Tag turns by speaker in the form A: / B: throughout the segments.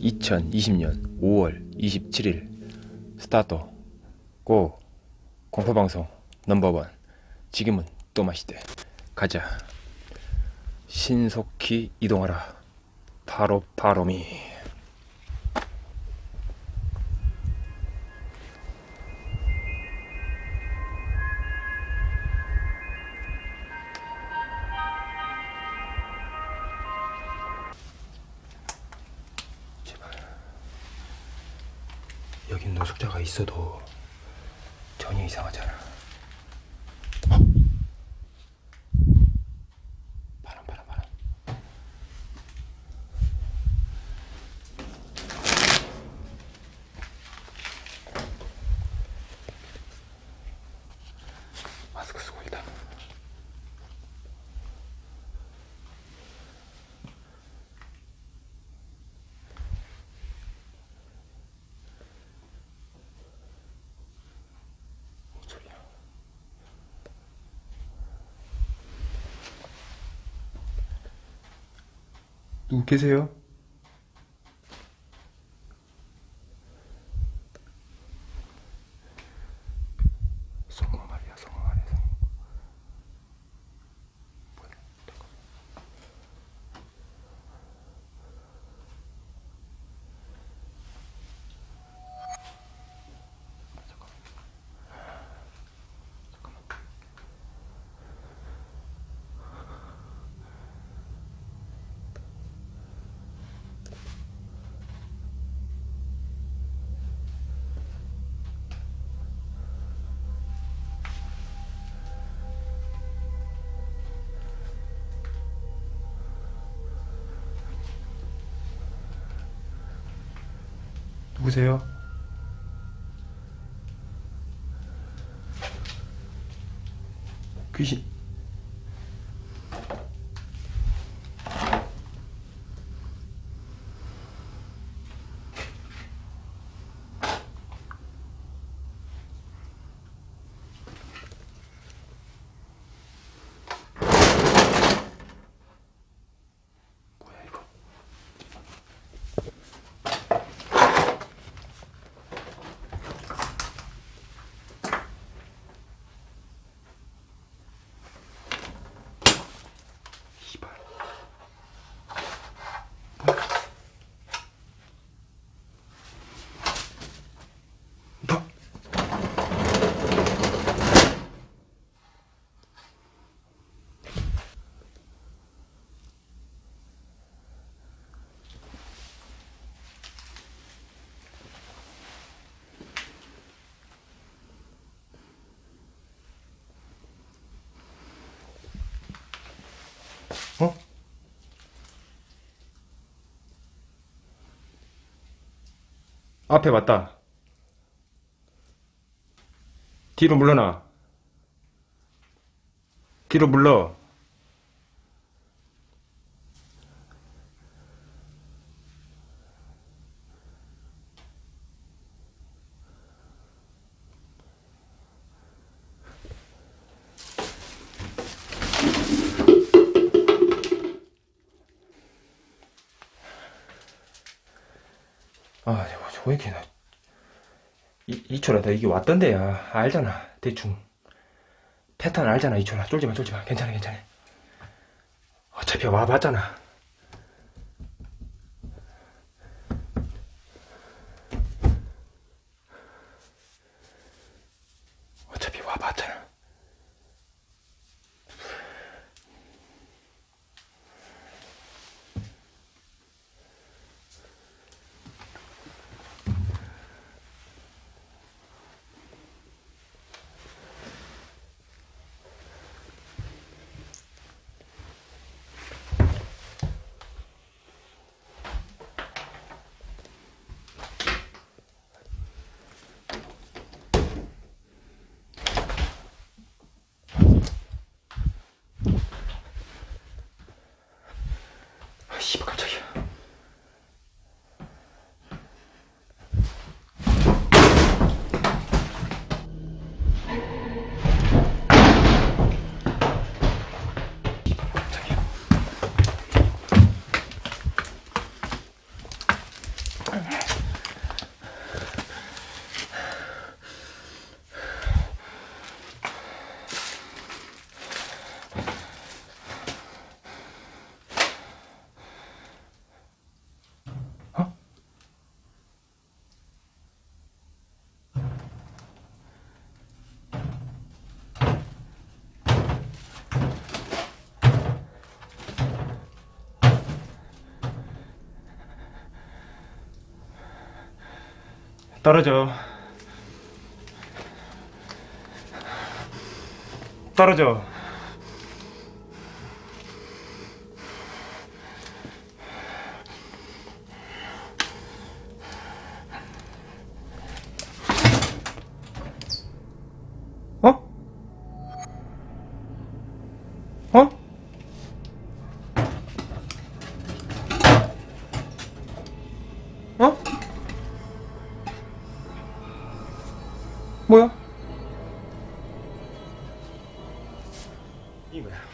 A: (2020년 5월 27일) 스타트 고 공포방송 넘버원. 지금은 또 맛있대. 가자. 신속히 이동하라. 바로 바로미 있어도 전혀 이상하잖아 어? 바람 바람 바람 마스크 쓰고 일단 뭔 소리야 누구 계세요? 누구세요? 귀신 앞에 왔다. 뒤로 물러나. 뒤로 물러. 아, 저거 왜 이렇게 나. 이, 이초라, 너 이게 왔던 데야. 알잖아. 대충. 패턴 알잖아, 이초라. 쫄지 마, 쫄지 마. 괜찮아, 괜찮아. 어차피 와봤잖아. 떨어져. 떨어져.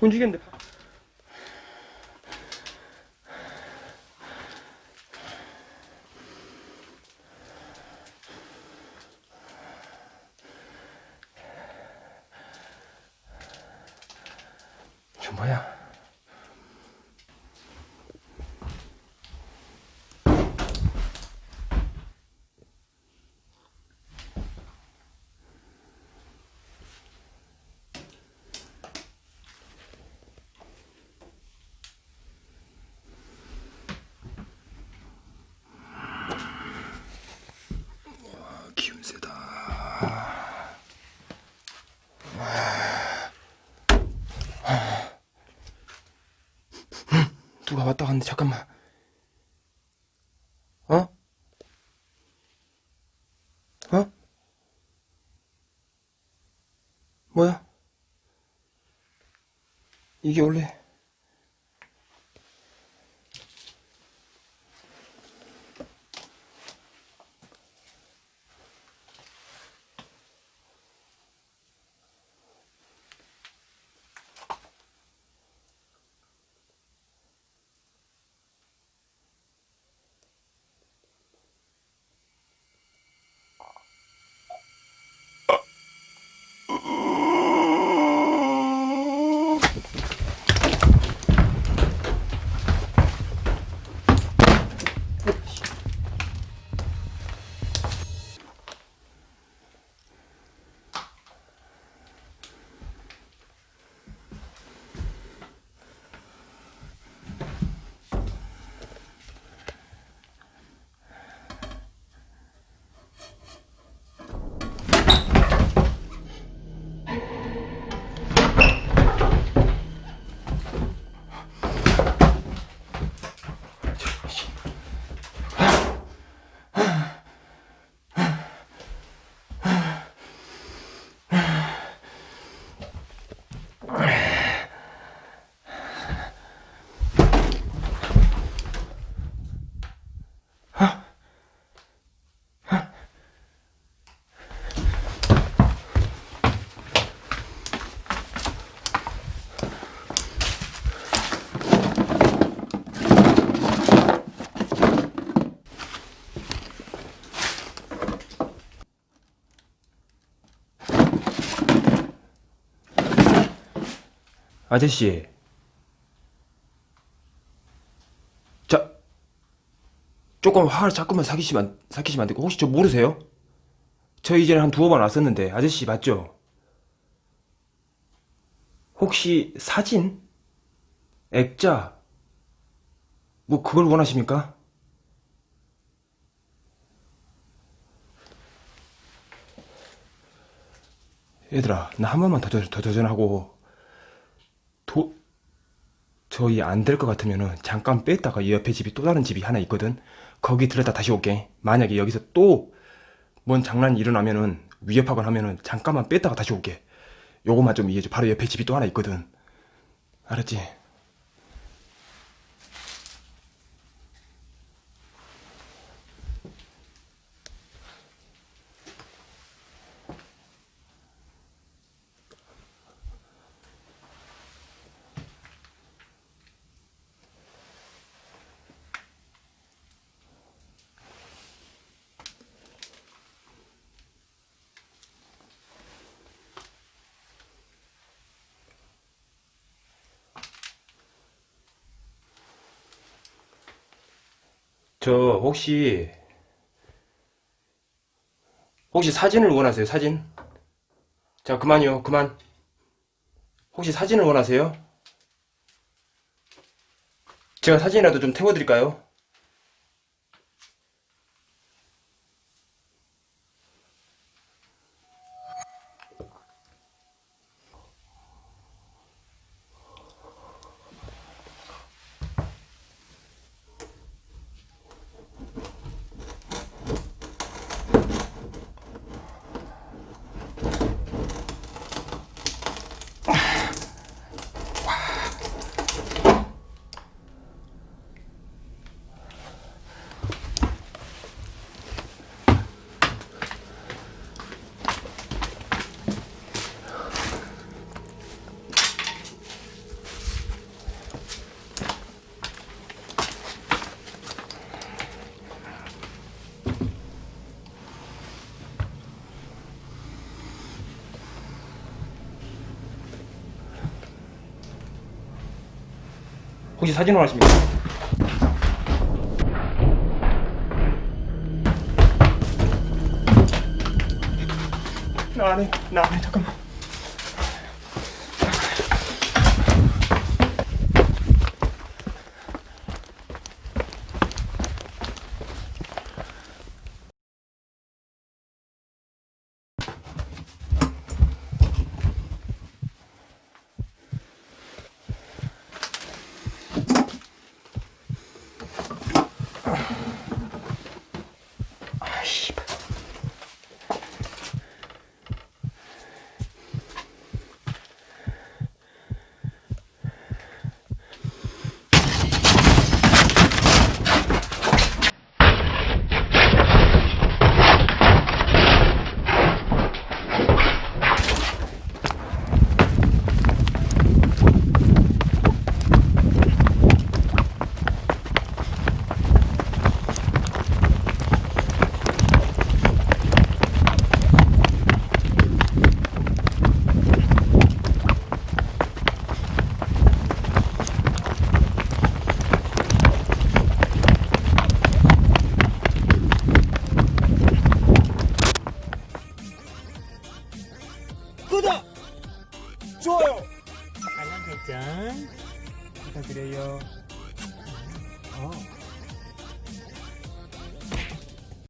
A: 움직였는데. 누가 왔다 갔는데 잠깐만. 어? 어? 뭐야? 이게 원래 아저씨. 자, 조금 화를 자꾸만 사기시면, 안- 삭히시면 안 되고, 혹시 저 모르세요? 저 이전에 한 두어 번 왔었는데, 아저씨 맞죠? 혹시 사진? 액자? 뭐, 그걸 원하십니까? 얘들아, 나 한 번만 더, 더, 더 도전하고, 도, 저희 안 될 것 같으면은 잠깐 뺐다가 이 옆에 집이 또 다른 집이 하나 있거든. 거기 들렸다 다시 올게. 만약에 여기서 또 뭔 장난이 일어나면은 위협하거나 하면은 잠깐만 뺐다가 다시 올게. 요것만 좀 이해해줘. 바로 옆에 집이 또 하나 있거든. 알았지? 저 혹시 혹시 사진을 원하세요? 사진? 자 그만요 그만 혹시 사진을 원하세요? 제가 사진이라도 좀 태워드릴까요? 혹시 사진 원하십니까? 나 안해 나 안해 잠깐만